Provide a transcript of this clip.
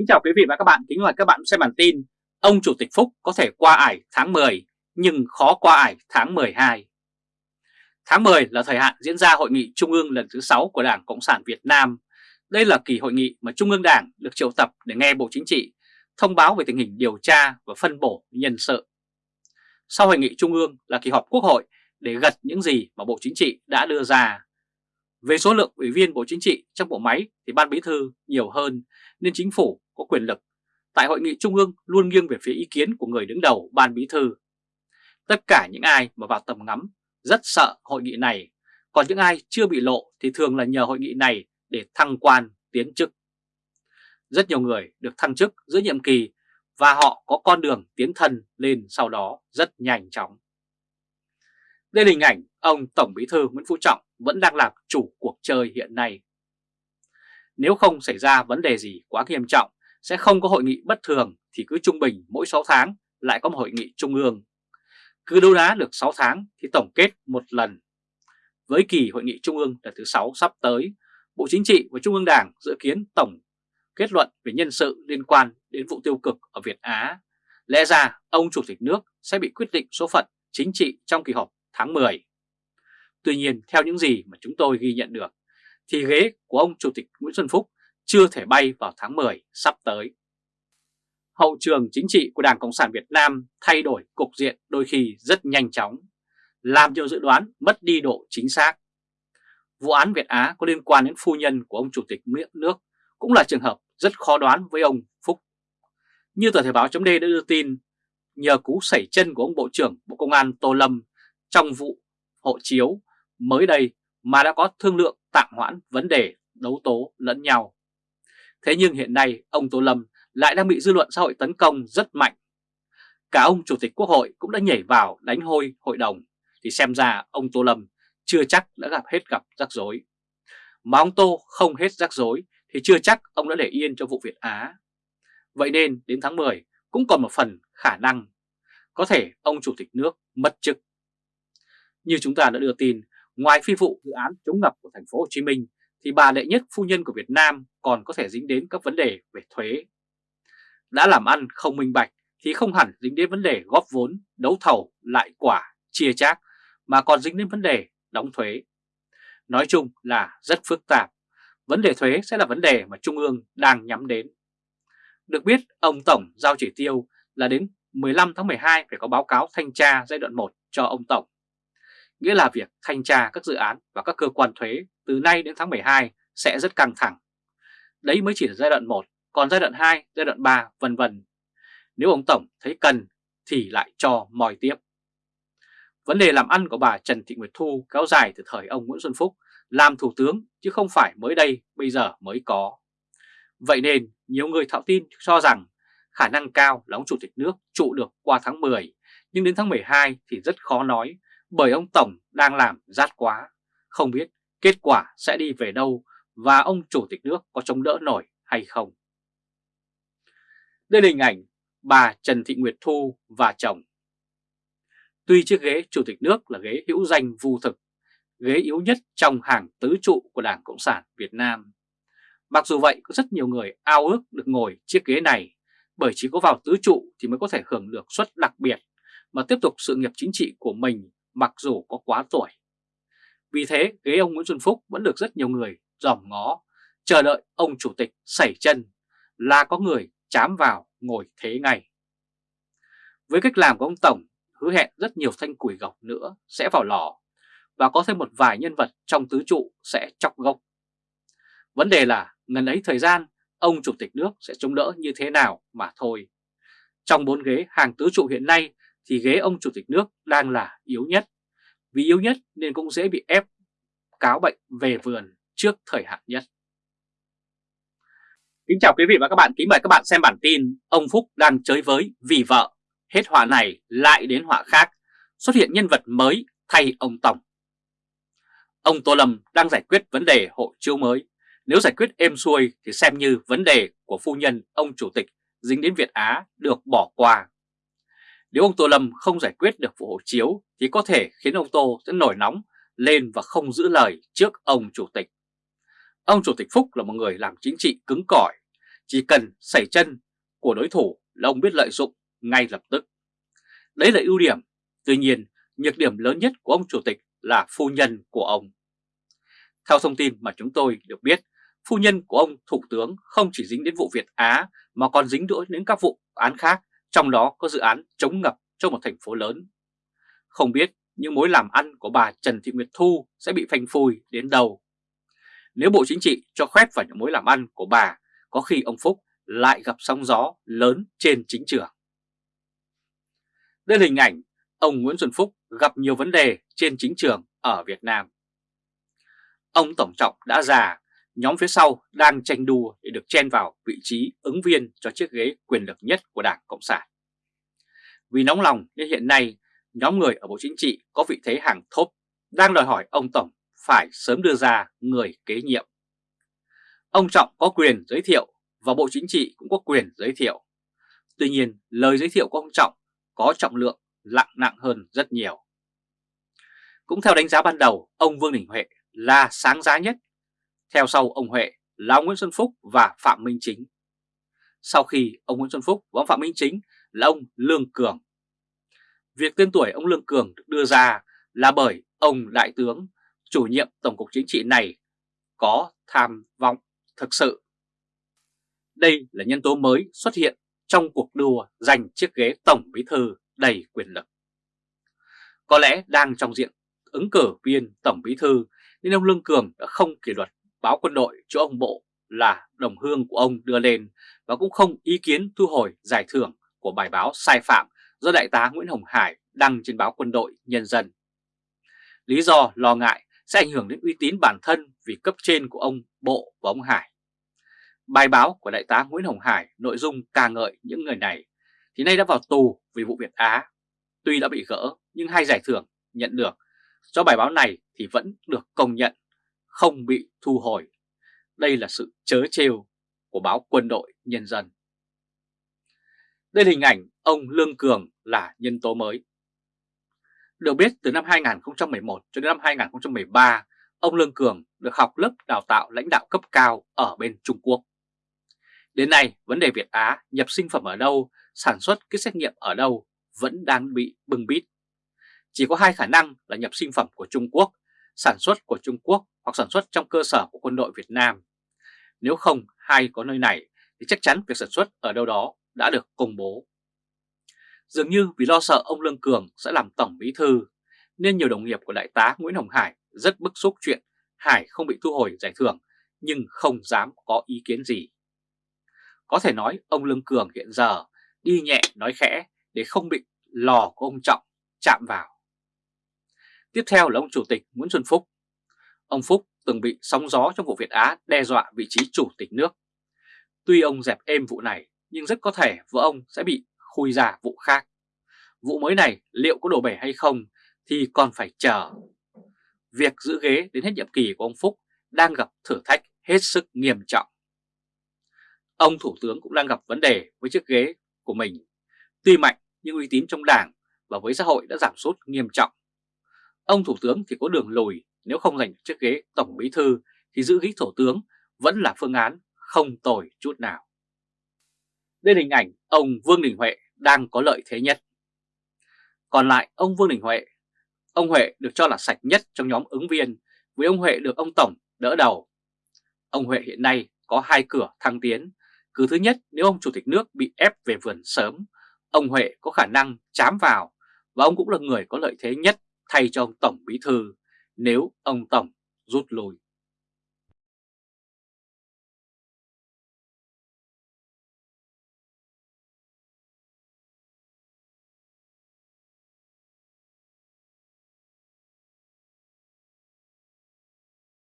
Kính chào quý vị và các bạn, kính mời các bạn xem bản tin Ông Chủ tịch Phúc có thể qua ải tháng 10 nhưng khó qua ải tháng 12 Tháng 10 là thời hạn diễn ra Hội nghị Trung ương lần thứ 6 của Đảng Cộng sản Việt Nam. Đây là kỳ hội nghị mà Trung ương Đảng được triệu tập để nghe Bộ Chính trị thông báo về tình hình điều tra và phân bổ nhân sự. Sau Hội nghị Trung ương là kỳ họp Quốc hội để gật những gì mà Bộ Chính trị đã đưa ra về số lượng ủy viên Bộ Chính trị trong bộ máy thì Ban Bí thư nhiều hơn nên chính phủ có quyền lực. Tại hội nghị trung ương luôn nghiêng về phía ý kiến của người đứng đầu Ban Bí thư. Tất cả những ai mà vào tầm ngắm rất sợ hội nghị này, còn những ai chưa bị lộ thì thường là nhờ hội nghị này để thăng quan, tiến chức. Rất nhiều người được thăng chức giữa nhiệm kỳ và họ có con đường tiến thân lên sau đó rất nhanh chóng. Đây là hình ảnh ông Tổng Bí thư Nguyễn Phú Trọng vẫn đang làm chủ cuộc chơi hiện nay. Nếu không xảy ra vấn đề gì quá nghiêm trọng, sẽ không có hội nghị bất thường thì cứ trung bình mỗi 6 tháng lại có một hội nghị trung ương. Cứ đấu đá được 6 tháng thì tổng kết một lần. Với kỳ hội nghị trung ương lần thứ 6 sắp tới, Bộ Chính trị và Trung ương Đảng dự kiến tổng kết luận về nhân sự liên quan đến vụ tiêu cực ở Việt Á. Lẽ ra ông Chủ tịch nước sẽ bị quyết định số phận chính trị trong kỳ họp tháng 10. Tuy nhiên theo những gì mà chúng tôi ghi nhận được thì ghế của ông Chủ tịch Nguyễn Xuân Phúc chưa thể bay vào tháng 10 sắp tới. Hậu trường chính trị của Đảng Cộng sản Việt Nam thay đổi cục diện đôi khi rất nhanh chóng, làm nhiều dự đoán mất đi độ chính xác. Vụ án Việt Á có liên quan đến phu nhân của ông Chủ tịch nước cũng là trường hợp rất khó đoán với ông Phúc. Như tờ Thể báo chấm đã đưa tin, nhờ cú sẩy chân của ông Bộ trưởng Bộ Công an Tô Lâm trong vụ hộ chiếu mới đây mà đã có thương lượng tạm hoãn vấn đề đấu tố lẫn nhau. Thế nhưng hiện nay ông Tô Lâm lại đang bị dư luận xã hội tấn công rất mạnh. Cả ông Chủ tịch Quốc hội cũng đã nhảy vào đánh hôi hội đồng, thì xem ra ông Tô Lâm chưa chắc đã gặp hết gặp rắc rối. Mà ông Tô không hết rắc rối thì chưa chắc ông đã để yên cho vụ Việt Á. Vậy nên đến tháng 10 cũng còn một phần khả năng có thể ông Chủ tịch nước mất chức. Như chúng ta đã đưa tin, ngoài phi vụ dự án chống ngập của thành phố Hồ Chí Minh thì bà đệ nhất phu nhân của Việt Nam còn có thể dính đến các vấn đề về thuế. Đã làm ăn không minh bạch thì không hẳn dính đến vấn đề góp vốn, đấu thầu, lại quả, chia chác mà còn dính đến vấn đề đóng thuế. Nói chung là rất phức tạp. Vấn đề thuế sẽ là vấn đề mà Trung ương đang nhắm đến. Được biết, ông Tổng giao chỉ tiêu là đến 15 tháng 12 phải có báo cáo thanh tra giai đoạn 1 cho ông Tổng nghĩa là việc thanh tra các dự án và các cơ quan thuế từ nay đến tháng 12 sẽ rất căng thẳng. Đấy mới chỉ là giai đoạn 1, còn giai đoạn 2, giai đoạn 3 vân vân. Nếu ông Tổng thấy cần thì lại cho mòi tiếp. Vấn đề làm ăn của bà Trần Thị Nguyệt Thu kéo dài từ thời ông Nguyễn Xuân Phúc làm thủ tướng chứ không phải mới đây bây giờ mới có. Vậy nên nhiều người thạo tin cho rằng khả năng cao là ông Chủ tịch nước trụ được qua tháng 10 nhưng đến tháng 12 thì rất khó nói bởi ông Tổng đang làm rát quá, không biết kết quả sẽ đi về đâu và ông Chủ tịch nước có chống đỡ nổi hay không. Đây là hình ảnh bà Trần Thị Nguyệt Thu và chồng. Tuy chiếc ghế Chủ tịch nước là ghế hữu danh vu thực, ghế yếu nhất trong hàng tứ trụ của Đảng Cộng sản Việt Nam. Mặc dù vậy có rất nhiều người ao ước được ngồi chiếc ghế này bởi chỉ có vào tứ trụ thì mới có thể hưởng được suất đặc biệt mà tiếp tục sự nghiệp chính trị của mình mặc dù có quá tuổi. Vì thế ghế ông Nguyễn Xuân Phúc vẫn được rất nhiều người dòm ngó, chờ đợi ông chủ tịch sẩy chân là có người chám vào ngồi thế ngay. Với cách làm của ông Tổng, hứa hẹn rất nhiều thanh củi gọc nữa sẽ vào lò và có thêm một vài nhân vật trong tứ trụ sẽ chọc gốc. Vấn đề là ngần ấy thời gian ông chủ tịch nước sẽ chống đỡ như thế nào mà thôi. Trong bốn ghế hàng tứ trụ hiện nay thì ghế ông chủ tịch nước đang là yếu nhất. Vì yếu nhất nên cũng dễ bị ép cáo bệnh về vườn trước thời hạn nhất. Kính chào quý vị và các bạn, kính mời các bạn xem bản tin Ông Phúc đang chơi với vì vợ, hết họa này lại đến họa khác, xuất hiện nhân vật mới thay ông Tổng. Ông Tô Lâm đang giải quyết vấn đề hộ chiếu mới, nếu giải quyết êm xuôi thì xem như vấn đề của phu nhân ông Chủ tịch dính đến Việt Á được bỏ qua. Nếu ông Tô Lâm không giải quyết được vụ hộ chiếu thì có thể khiến ông Tô sẽ nổi nóng lên và không giữ lời trước ông Chủ tịch. Ông Chủ tịch Phúc là một người làm chính trị cứng cỏi, Chỉ cần xảy chân của đối thủ là ông biết lợi dụng ngay lập tức. Đấy là ưu điểm, tuy nhiên nhược điểm lớn nhất của ông chủ tịch là phu nhân của ông. Theo thông tin mà chúng tôi được biết, phu nhân của ông Thủ tướng không chỉ dính đến vụ Việt Á mà còn dính đỗi đến các vụ án khác, trong đó có dự án chống ngập cho một thành phố lớn. Không biết những mối làm ăn của bà Trần Thị Nguyệt Thu sẽ bị phanh phui đến đâu. Nếu Bộ Chính trị cho khoét vào những mối làm ăn của bà, có khi ông Phúc lại gặp sóng gió lớn trên chính trường. Đây là hình ảnh ông Nguyễn Xuân Phúc gặp nhiều vấn đề trên chính trường ở Việt Nam. Ông Tổng Trọng đã già, nhóm phía sau đang tranh đua để được chen vào vị trí ứng viên cho chiếc ghế quyền lực nhất của Đảng Cộng sản. Vì nóng lòng nên hiện nay nhóm người ở Bộ Chính trị có vị thế hàng thốp đang đòi hỏi ông Tổng phải sớm đưa ra người kế nhiệm. Ông Trọng có quyền giới thiệu và Bộ Chính trị cũng có quyền giới thiệu. Tuy nhiên, lời giới thiệu của ông Trọng có trọng lượng lặng nặng hơn rất nhiều. Cũng theo đánh giá ban đầu, ông Vương Đình Huệ là sáng giá nhất. Theo sau ông Huệ là ông Nguyễn Xuân Phúc và Phạm Minh Chính. Sau khi ông Nguyễn Xuân Phúc và ông Phạm Minh Chính là ông Lương Cường. Việc tên tuổi ông Lương Cường được đưa ra là bởi ông Đại tướng, chủ nhiệm Tổng cục Chính trị này có tham vọng thực sự. Đây là nhân tố mới xuất hiện trong cuộc đua giành chiếc ghế Tổng Bí Thư đầy quyền lực. Có lẽ đang trong diện ứng cử viên Tổng Bí Thư nên ông Lương Cường đã không kỷ luật báo quân đội cho ông Bộ là đồng hương của ông đưa lên và cũng không ý kiến thu hồi giải thưởng của bài báo sai phạm do Đại tá Nguyễn Hồng Hải đăng trên báo quân đội Nhân dân. Lý do lo ngại sẽ ảnh hưởng đến uy tín bản thân vì cấp trên của ông Bộ và ông Hải. Bài báo của Đại tá Nguyễn Hồng Hải nội dung ca ngợi những người này thì nay đã vào tù vì vụ Việt Á. Tuy đã bị gỡ nhưng hai giải thưởng nhận được do bài báo này thì vẫn được công nhận, không bị thu hồi. Đây là sự chớ trêu của báo quân đội nhân dân. Đây là hình ảnh ông Lương Cường là nhân tố mới. Được biết từ năm 2011 cho đến năm 2013, ông Lương Cường được học lớp đào tạo lãnh đạo cấp cao ở bên Trung Quốc. Đến nay, vấn đề Việt Á nhập sinh phẩm ở đâu, sản xuất kit xét nghiệm ở đâu vẫn đang bị bưng bít. Chỉ có hai khả năng là nhập sinh phẩm của Trung Quốc, sản xuất của Trung Quốc hoặc sản xuất trong cơ sở của quân đội Việt Nam. Nếu không hay có nơi này thì chắc chắn việc sản xuất ở đâu đó đã được công bố. Dường như vì lo sợ ông Lương Cường sẽ làm tổng bí thư, nên nhiều đồng nghiệp của đại tá Nguyễn Hồng Hải rất bức xúc chuyện Hải không bị thu hồi giải thưởng nhưng không dám có ý kiến gì. Có thể nói ông Lương Cường hiện giờ đi nhẹ nói khẽ để không bị lò của ông Trọng chạm vào. Tiếp theo là ông Chủ tịch Nguyễn Xuân Phúc. Ông Phúc từng bị sóng gió trong vụ Việt Á đe dọa vị trí chủ tịch nước. Tuy ông dẹp êm vụ này, nhưng rất có thể vợ ông sẽ bị khui ra vụ khác. Vụ mới này liệu có đổ bể hay không thì còn phải chờ. Việc giữ ghế đến hết nhiệm kỳ của ông Phúc đang gặp thử thách hết sức nghiêm trọng. Ông Thủ tướng cũng đang gặp vấn đề với chiếc ghế của mình. Tuy mạnh, nhưng uy tín trong đảng và với xã hội đã giảm sút nghiêm trọng. Ông Thủ tướng thì có đường lùi nếu không giành chiếc ghế Tổng Bí Thư thì giữ ghế Thủ tướng vẫn là phương án không tồi chút nào. Đây là hình ảnh ông Vương Đình Huệ đang có lợi thế nhất. Còn lại ông Vương Đình Huệ, ông Huệ được cho là sạch nhất trong nhóm ứng viên với ông Huệ được ông Tổng đỡ đầu. Ông Huệ hiện nay có hai cửa thăng tiến. Cứ thứ nhất nếu ông Chủ tịch nước bị ép về vườn sớm, ông Huệ có khả năng chám vào và ông cũng là người có lợi thế nhất thay cho ông Tổng Bí Thư nếu ông Tổng rút lui.